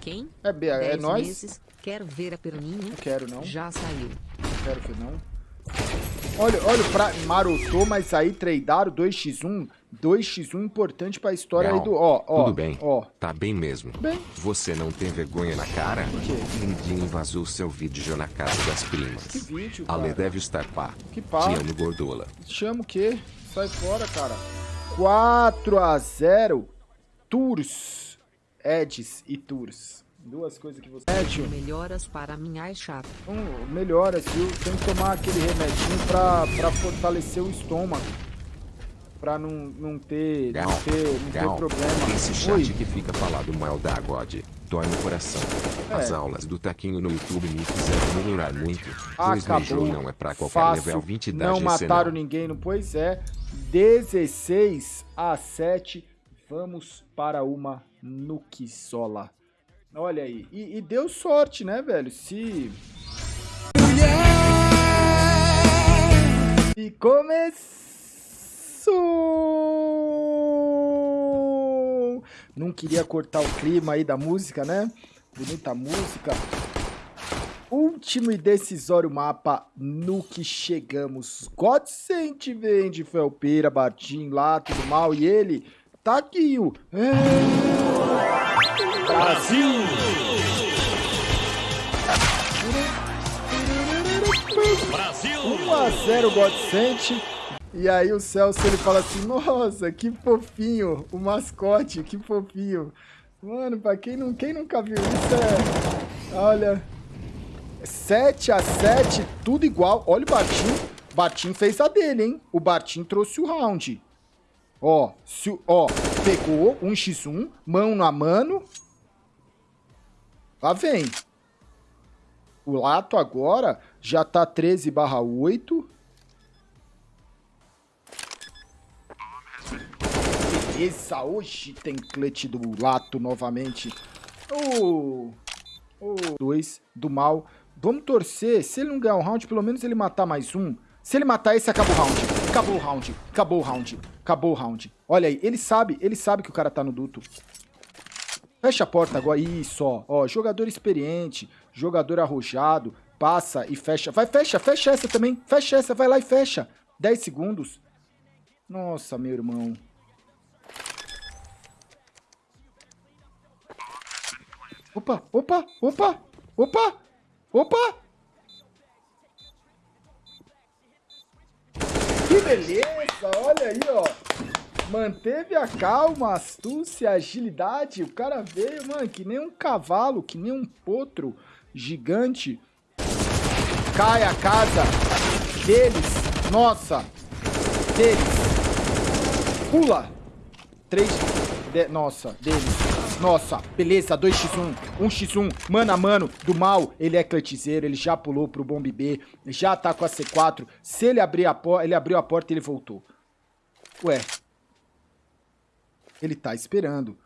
Quem? É, B, é Dez nós? meses. Quero ver a peroninha. Não quero, não. Já saiu. Não quero ver, não. Olha, olha o pra... Marotou, mas aí tradearam 2x1. 2x1 importante pra história Gal, aí do... Ó, ó. Tudo bem. Ó. Tá bem mesmo. Bem. Você não tem vergonha na cara? quê? Ninguém vazou seu vídeo na casa das primas. Que vídeo, Ale cara? deve estar pá. Que pá? Te amo, gordola. Chama o quê? Sai fora, cara. 4 a 0 Tours. Eds e Tours. Duas coisas que você... Médio. Melhoras para minha chata. Um, melhora, viu? Tem que tomar aquele remedinho pra, pra fortalecer o estômago. Pra não, não ter, Gal, não ter, não ter Gal, problema. esse chat Oi. que fica falado mal da God dói no coração. As É. aulas do Taquinho no YouTube me fizeram melhorar muito. Pois Acabou. Não é pra qualquer Fácil. level 20 da Não GC mataram não. ninguém, não? Pois é. 16 a 7. Vamos para uma Nukisola. Olha aí. E, e deu sorte, né, velho? Se. E começou! Não queria cortar o clima aí da música, né? Bonita música. Último e decisório mapa no que chegamos. Godsent vem de Felpeira, Bartim, lá, tudo mal. E ele tá aqui, o... É... Brasil! Brasil! 1 a 0 Godsent. E aí o Celso ele fala assim: Nossa, que fofinho, o mascote, que fofinho. Mano, pra quem, não, quem nunca viu isso é. Olha. 7 a 7 tudo igual. Olha o Bartim. Bartim fez a dele, hein? O Bartim trouxe o round. Ó, se, ó, pegou 1x1, mão na mano. Lá vem. O Lato agora já tá 13 barra 8. Beleza, hoje tem clutch do Lato novamente. O... O 2 do mal. Vamos torcer. Se ele não ganhar um round, pelo menos ele matar mais um. Se ele matar esse, acaba o round. Acabou o round. Acabou o round. Acabou o round. Olha aí, ele sabe, ele sabe que o cara tá no duto. Fecha a porta agora. Isso, ó. ó. Jogador experiente, jogador arrojado. Passa e fecha. Vai, fecha, fecha essa também. Fecha essa, vai lá e fecha. 10 segundos. Nossa, meu irmão. Opa, opa, opa, opa, opa. Que beleza, olha aí, ó. Manteve a calma, astúcia, agilidade. O cara veio, mano, que nem um cavalo, que nem um potro gigante. Cai a casa deles. Nossa, deles. Pula. 3. De, nossa, deles. Nossa, beleza, 2x1, 1x1, mano a mano, do mal, ele é clutcheiro, ele já pulou pro bomb B, já tá com a C4, se ele abrir a porta, ele abriu a porta e ele voltou. Ué, ele tá esperando.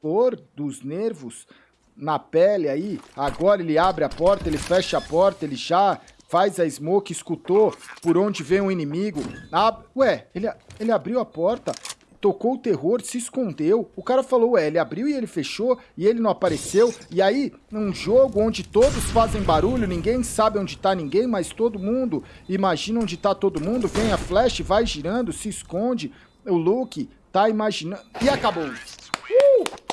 Por dos nervos na pele aí, agora ele abre a porta, ele fecha a porta, ele já faz a smoke, escutou por onde vem o inimigo. Ab Ué, ele, ele abriu a porta, tocou o terror, se escondeu. O cara falou, ué, ele abriu e ele fechou e ele não apareceu. E aí, num jogo onde todos fazem barulho, ninguém sabe onde tá ninguém, mas todo mundo imagina onde tá todo mundo, vem a flash, vai girando, se esconde. O Luke tá imaginando. E acabou. Uh!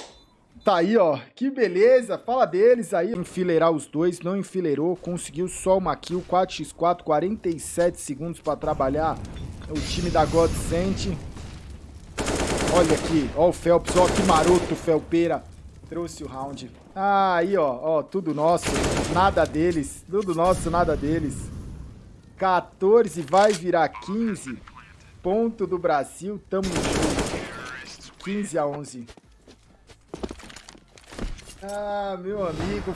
Tá aí, ó. Que beleza. Fala deles aí. Enfileirar os dois. Não enfileirou. Conseguiu só uma kill. 4x4. 47 segundos pra trabalhar. O time da Godsent. Olha aqui. Ó o Phelps. Ó que maroto, Felpeira. Trouxe o round. Ah, aí, ó. Ó, tudo nosso. Nada deles. Tudo nosso, nada deles. 14 vai virar 15. Ponto do Brasil. Tamo junto. 15 a 11. Ah, meu amigo.